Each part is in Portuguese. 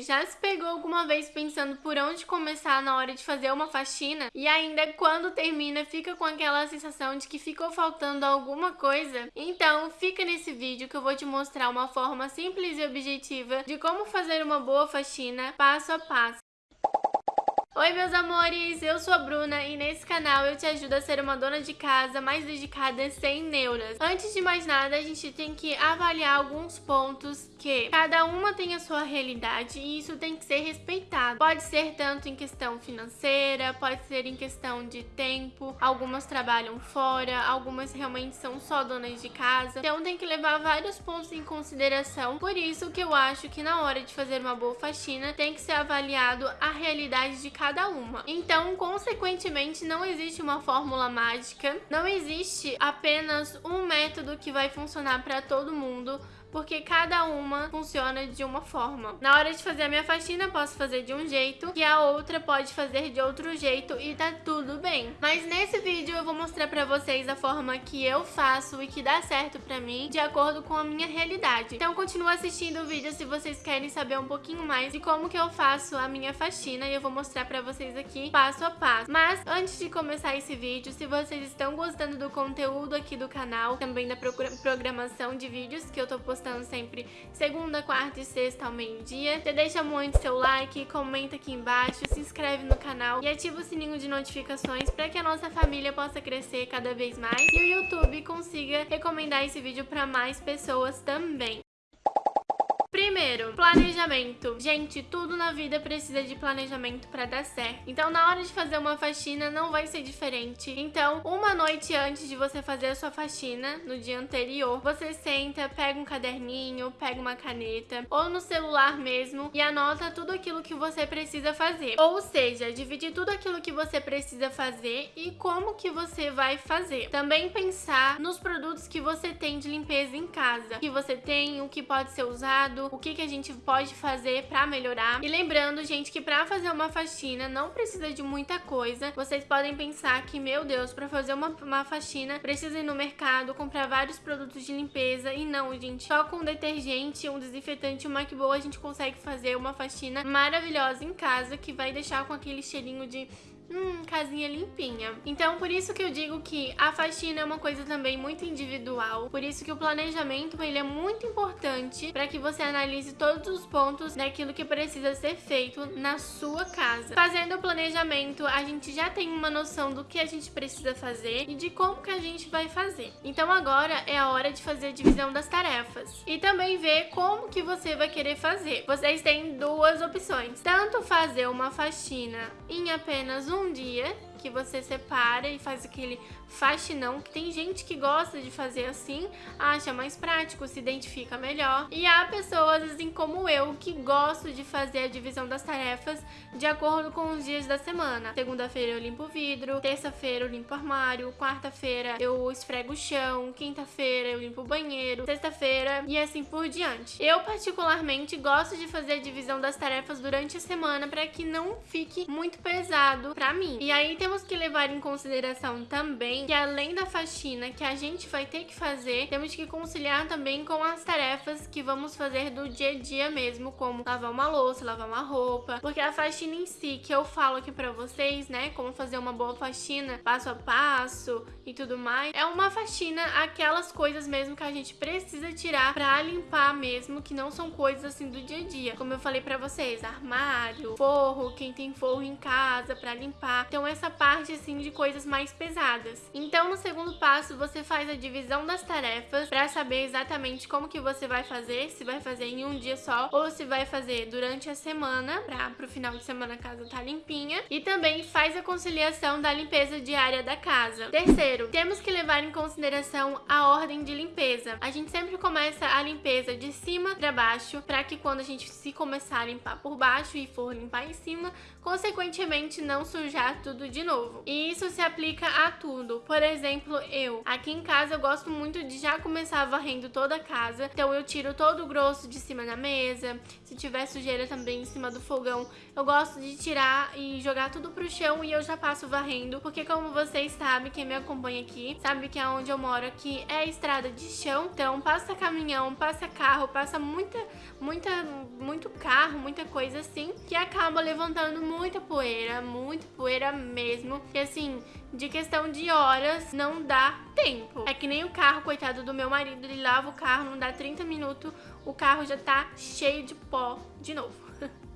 já se pegou alguma vez pensando por onde começar na hora de fazer uma faxina e ainda quando termina fica com aquela sensação de que ficou faltando alguma coisa? Então fica nesse vídeo que eu vou te mostrar uma forma simples e objetiva de como fazer uma boa faxina passo a passo. Oi meus amores, eu sou a Bruna e nesse canal eu te ajudo a ser uma dona de casa mais dedicada sem neuras. Antes de mais nada, a gente tem que avaliar alguns pontos que cada uma tem a sua realidade e isso tem que ser respeitado. Pode ser tanto em questão financeira, pode ser em questão de tempo, algumas trabalham fora, algumas realmente são só donas de casa. Então tem que levar vários pontos em consideração, por isso que eu acho que na hora de fazer uma boa faxina tem que ser avaliado a realidade de cada cada uma. Então, consequentemente, não existe uma fórmula mágica, não existe apenas um método que vai funcionar para todo mundo porque cada uma funciona de uma forma. Na hora de fazer a minha faxina, posso fazer de um jeito e a outra pode fazer de outro jeito e tá tudo bem. Mas nesse vídeo eu vou mostrar pra vocês a forma que eu faço e que dá certo pra mim de acordo com a minha realidade. Então continua assistindo o vídeo se vocês querem saber um pouquinho mais de como que eu faço a minha faxina e eu vou mostrar pra vocês aqui passo a passo. Mas antes de começar esse vídeo, se vocês estão gostando do conteúdo aqui do canal, também da programação de vídeos que eu tô postando postando sempre segunda, quarta e sexta ao meio-dia. Você deixa muito seu like, comenta aqui embaixo, se inscreve no canal e ativa o sininho de notificações para que a nossa família possa crescer cada vez mais e o YouTube consiga recomendar esse vídeo para mais pessoas também. Primeiro, planejamento. Gente, tudo na vida precisa de planejamento para dar certo. Então, na hora de fazer uma faxina, não vai ser diferente. Então, uma noite antes de você fazer a sua faxina, no dia anterior, você senta, pega um caderninho, pega uma caneta, ou no celular mesmo, e anota tudo aquilo que você precisa fazer. Ou seja, dividir tudo aquilo que você precisa fazer e como que você vai fazer. Também pensar nos produtos que você tem de limpeza em casa. Que você tem, o que pode ser usado, o que, que a gente pode fazer pra melhorar. E lembrando, gente, que pra fazer uma faxina não precisa de muita coisa. Vocês podem pensar que, meu Deus, pra fazer uma, uma faxina precisa ir no mercado, comprar vários produtos de limpeza. E não, gente, só com detergente, um desinfetante uma que boa a gente consegue fazer uma faxina maravilhosa em casa que vai deixar com aquele cheirinho de hum, casinha limpinha. Então, por isso que eu digo que a faxina é uma coisa também muito individual, por isso que o planejamento, ele é muito importante para que você analise todos os pontos daquilo que precisa ser feito na sua casa. Fazendo o planejamento, a gente já tem uma noção do que a gente precisa fazer e de como que a gente vai fazer. Então agora é a hora de fazer a divisão das tarefas e também ver como que você vai querer fazer. Vocês têm duas opções, tanto fazer uma faxina em apenas um um dia que você separa e faz aquele faxinão, que tem gente que gosta de fazer assim, acha mais prático, se identifica melhor. E há pessoas, assim como eu, que gosto de fazer a divisão das tarefas de acordo com os dias da semana. Segunda-feira eu limpo o vidro, terça-feira eu limpo o armário, quarta-feira eu esfrego o chão, quinta-feira eu limpo o banheiro, sexta-feira e assim por diante. Eu particularmente gosto de fazer a divisão das tarefas durante a semana para que não fique muito pesado para mim. E aí temos que levar em consideração também que além da faxina que a gente vai ter que fazer, temos que conciliar também com as tarefas que vamos fazer do dia a dia mesmo, como lavar uma louça, lavar uma roupa, porque a faxina em si, que eu falo aqui pra vocês, né, como fazer uma boa faxina passo a passo e tudo mais, é uma faxina, aquelas coisas mesmo que a gente precisa tirar pra limpar mesmo, que não são coisas assim do dia a dia. Como eu falei pra vocês, armário, forro, quem tem forro em casa pra limpar. Então essa parte assim de coisas mais pesadas. Então, no segundo passo, você faz a divisão das tarefas para saber exatamente como que você vai fazer, se vai fazer em um dia só ou se vai fazer durante a semana, para pro final de semana a casa tá limpinha. E também faz a conciliação da limpeza diária da casa. Terceiro, temos que levar em consideração a ordem de limpeza. A gente sempre começa a limpeza de cima para baixo, para que quando a gente se começar a limpar por baixo e for limpar em cima, consequentemente não sujar tudo de novo novo. E isso se aplica a tudo. Por exemplo, eu. Aqui em casa eu gosto muito de já começar varrendo toda a casa. Então eu tiro todo o grosso de cima da mesa. Se tiver sujeira também em cima do fogão, eu gosto de tirar e jogar tudo pro chão e eu já passo varrendo. Porque como vocês sabem, quem me acompanha aqui, sabe que é onde eu moro aqui é estrada de chão. Então passa caminhão, passa carro, passa muita, muita, muito carro, muita coisa assim, que acaba levantando muita poeira, muita poeira mesmo. E assim, de questão de horas, não dá tempo. É que nem o carro, coitado do meu marido, ele lava o carro, não dá 30 minutos, o carro já tá cheio de pó de novo.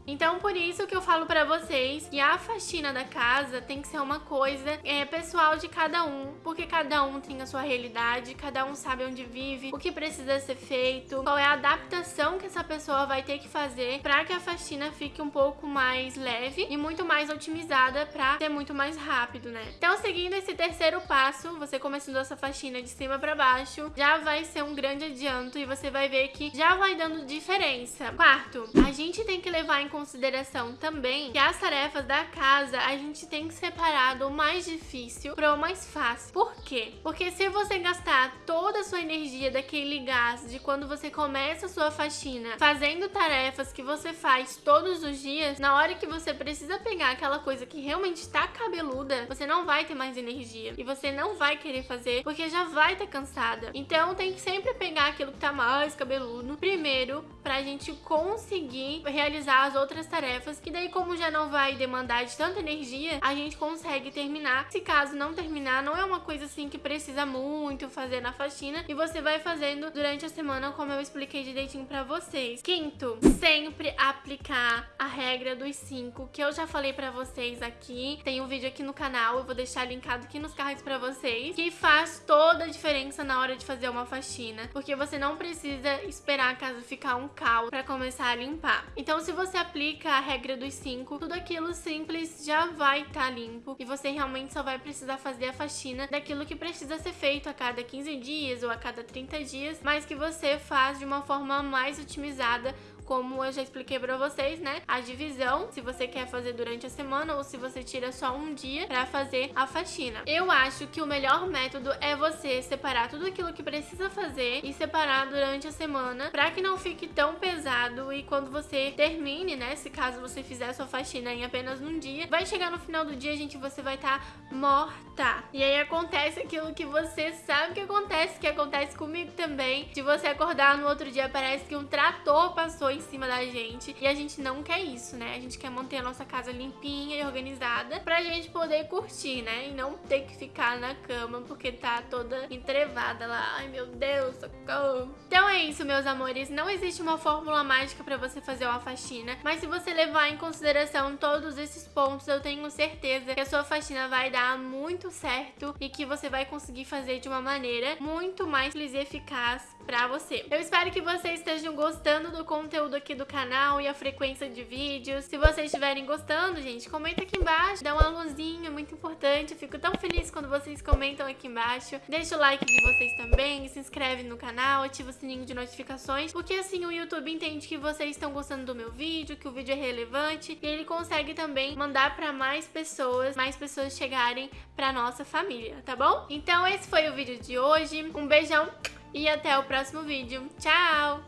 Então, por isso que eu falo pra vocês que a faxina da casa tem que ser uma coisa é, pessoal de cada um, porque cada um tem a sua realidade, cada um sabe onde vive, o que precisa ser feito, qual é a adaptação que essa pessoa vai ter que fazer pra que a faxina fique um pouco mais leve e muito mais otimizada pra ser muito mais rápido, né? Então, seguindo esse terceiro passo, você começando essa faxina de cima pra baixo, já vai ser um grande adianto e você vai ver que já vai dando diferença. Quarto, a gente tem que levar em consideração também que as tarefas da casa a gente tem que separar do mais difícil para o mais fácil. Por quê? Porque se você gastar toda a sua energia daquele gás de quando você começa a sua faxina fazendo tarefas que você faz todos os dias, na hora que você precisa pegar aquela coisa que realmente está cabeluda, você não vai ter mais energia e você não vai querer fazer porque já vai estar cansada. Então tem que sempre pegar aquilo que tá mais cabeludo primeiro pra gente conseguir realizar as outras outras tarefas, que daí como já não vai demandar de tanta energia, a gente consegue terminar. Se caso não terminar, não é uma coisa assim que precisa muito fazer na faxina e você vai fazendo durante a semana como eu expliquei direitinho pra vocês. Quinto, sempre aplicar a regra dos cinco, que eu já falei pra vocês aqui. Tem um vídeo aqui no canal, eu vou deixar linkado aqui nos cards pra vocês, que faz toda a diferença na hora de fazer uma faxina, porque você não precisa esperar a casa ficar um caos pra começar a limpar. Então se você aplica a regra dos 5, tudo aquilo simples já vai estar tá limpo e você realmente só vai precisar fazer a faxina daquilo que precisa ser feito a cada 15 dias ou a cada 30 dias, mas que você faz de uma forma mais otimizada como eu já expliquei pra vocês, né? A divisão, se você quer fazer durante a semana ou se você tira só um dia pra fazer a faxina. Eu acho que o melhor método é você separar tudo aquilo que precisa fazer e separar durante a semana pra que não fique tão pesado e quando você termine, né? Se caso você fizer a sua faxina em apenas um dia, vai chegar no final do dia, gente, você vai estar tá morta. E aí acontece aquilo que você sabe que acontece, que acontece comigo também, de você acordar no outro dia, parece que um trator passou em cima da gente. E a gente não quer isso, né? A gente quer manter a nossa casa limpinha e organizada pra gente poder curtir, né? E não ter que ficar na cama porque tá toda entrevada lá. Ai, meu Deus, socorro. Então é isso, meus amores. Não existe uma fórmula mágica pra você fazer uma faxina, mas se você levar em consideração todos esses pontos, eu tenho certeza que a sua faxina vai dar muito certo e que você vai conseguir fazer de uma maneira muito mais simples e eficaz pra você. Eu espero que vocês estejam gostando do conteúdo aqui do canal e a frequência de vídeos. Se vocês estiverem gostando, gente, comenta aqui embaixo, dá um alôzinho, é muito importante. Eu fico tão feliz quando vocês comentam aqui embaixo. Deixa o like de vocês também, se inscreve no canal, ativa o sininho de notificações, porque assim o YouTube entende que vocês estão gostando do meu vídeo, que o vídeo é relevante e ele consegue também mandar pra mais pessoas, mais pessoas chegarem pra nossa família, tá bom? Então esse foi o vídeo de hoje. Um beijão e até o próximo vídeo. Tchau!